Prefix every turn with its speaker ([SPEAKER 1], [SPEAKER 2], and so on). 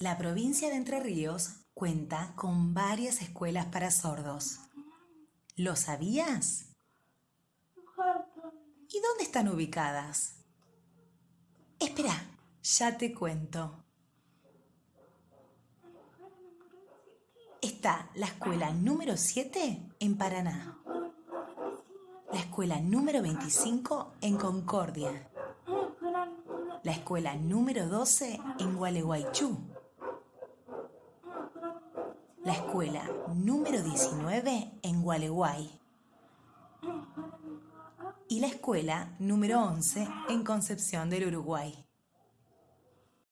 [SPEAKER 1] La provincia de Entre Ríos cuenta con varias escuelas para sordos. ¿Lo sabías? ¿Y dónde están ubicadas? Espera, ya te cuento. Está la escuela número 7 en Paraná, la escuela número 25 en Concordia, la escuela número 12 en Gualeguaychú, la escuela número 19 en Gualeguay y la escuela número 11 en Concepción del Uruguay.